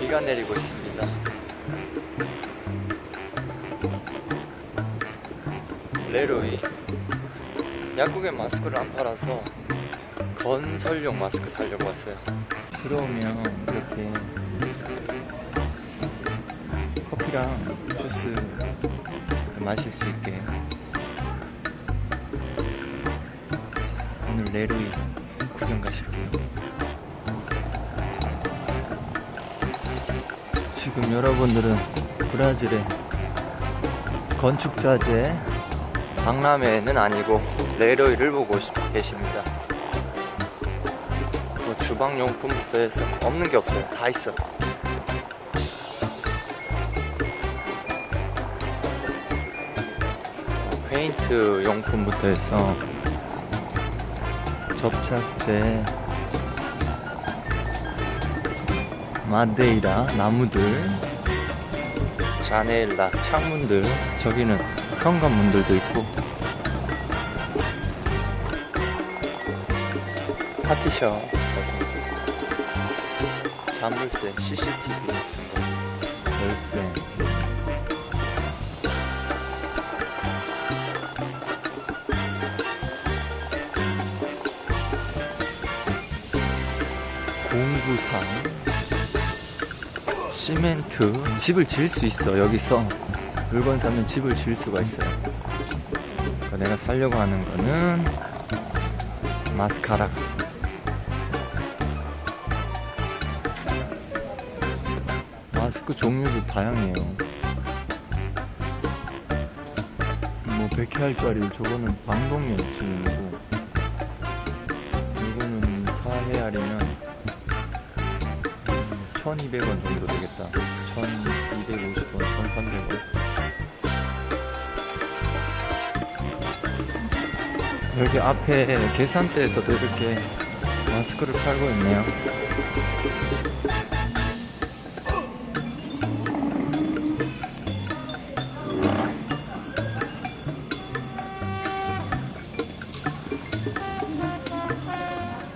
비가 내리고 있습니다. 레로이 약국에 마스크를 안 팔아서 건설용 마스크 사려고 왔어요. 들어오면 이렇게 커피랑 주스 마실 수 있게 자, 오늘 레로이 구경 가실게요. 지금 여러분들은 브라질의 건축자재 박람회는 아니고 레로이를 보고 계십니다. 뭐 주방용품부터 해서 없는 게 없어요. 다 있어. 페인트 용품부터 해서 접착제, 마데이라 나무들, 자네일라 창문들, 저기는 현관문들도 있고. 파티션, 자물쇠, CCTV 같은 거, 열쇠. 공구상 시멘트 집을 지을 수 있어. 여기서 물건 사면 집을 지을 수가 있어요. 그러니까 내가 살려고 하는 거는 마스카라. 마스크 종류도 다양해요. 뭐 100회알짜리 저거는 방독면 증이고 이거는 4회알이면 1200원 정도 되겠다. 1250원 1300원. 여기 앞에 계산대에서도 이렇게 마스크를 팔고 있네요